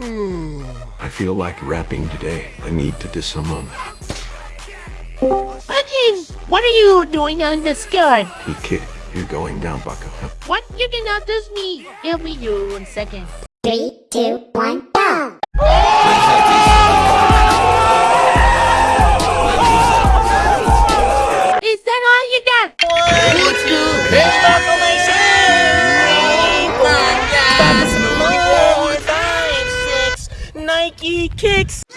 I feel like rapping today. I need to diss someone. What is? What are you doing on the skirt? Hey kid, you're going down, bucko. What? You cannot diss me. Help me you one second. Three, two, one, go! Is that all you got? Let's do Podcast Nike kicks.